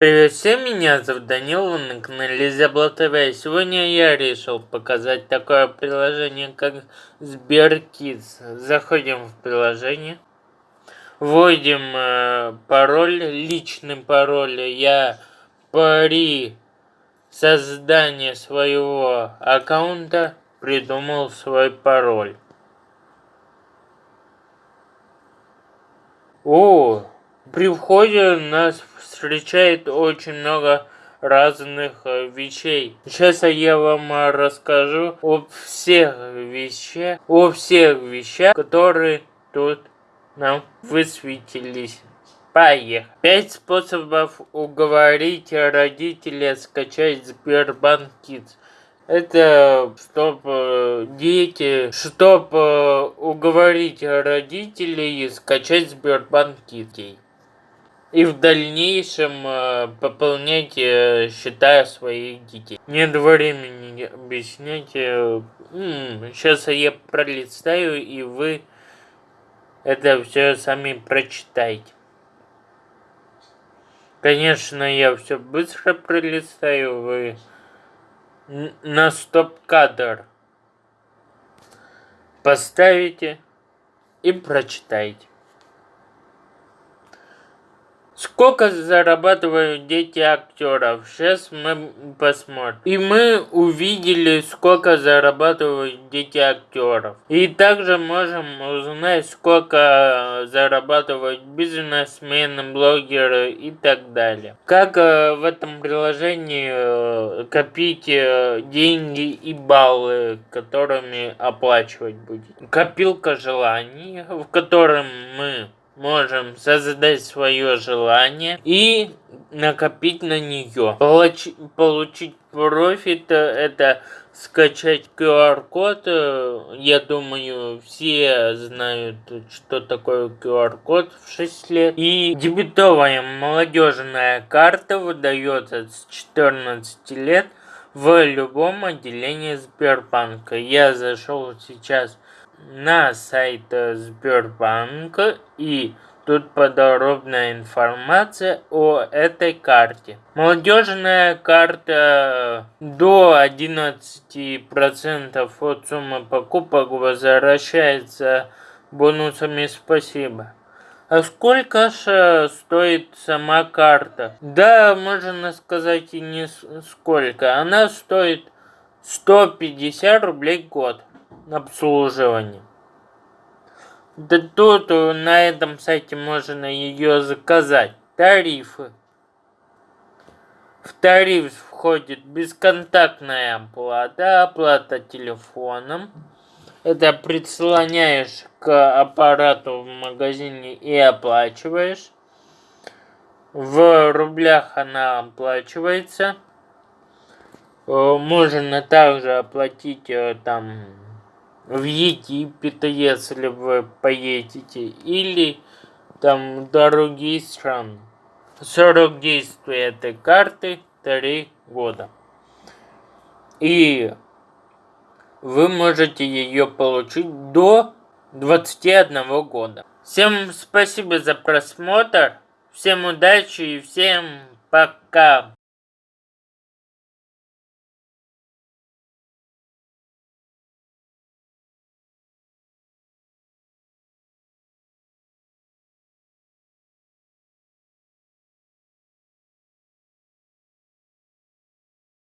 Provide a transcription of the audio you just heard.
Привет всем, меня зовут Данил, вы на канале Зебла ТВ. Сегодня я решил показать такое приложение, как SberKids. Заходим в приложение, вводим э, пароль, личный пароль. Я при создании своего аккаунта придумал свой пароль. О, при входе нас встречает очень много разных э, вещей. Сейчас я вам э, расскажу о всех вещах, о всех вещах, которые тут нам высветились. Поехали. Пять способов уговорить родителей скачать Сбербанк Kids. Это чтобы дети, чтобы уговорить родителей скачать Сбербанк Kids и в дальнейшем э, пополнять э, счета своих детей. Нет времени объяснять. Э, сейчас я пролистаю, и вы это все сами прочитаете. Конечно, я все быстро пролистаю, вы на стоп-кадр поставите и прочитайте. Сколько зарабатывают дети актеров? Сейчас мы посмотрим. И мы увидели, сколько зарабатывают дети актеров. И также можем узнать, сколько зарабатывают бизнесмены, блогеры и так далее. Как э, в этом приложении э, копить э, деньги и баллы, которыми оплачивать будет. Копилка желаний, в котором мы можем создать свое желание и накопить на нее. Получ получить профит это скачать QR-код. Я думаю, все знают, что такое QR-код в 6 лет. И дебетовая молодежная карта выдается с 14 лет в любом отделении Сбербанка. Я зашел сейчас на сайт Сбербанка и тут подробная информация о этой карте. Молодежная карта до 11% от суммы покупок возвращается бонусами спасибо. А сколько же стоит сама карта? Да, можно сказать и не сколько. Она стоит 150 рублей в год обслуживание. Да тут на этом сайте можно ее заказать. Тарифы. В тариф входит бесконтактная оплата, оплата телефоном. Это прислоняешь к аппарату в магазине и оплачиваешь. В рублях она оплачивается. Э, можно также оплатить э, там в Египет, если вы поедете, или там другие страны. Срок действия этой карты 3 года. И вы можете ее получить до 21 года. Всем спасибо за просмотр, всем удачи и всем пока.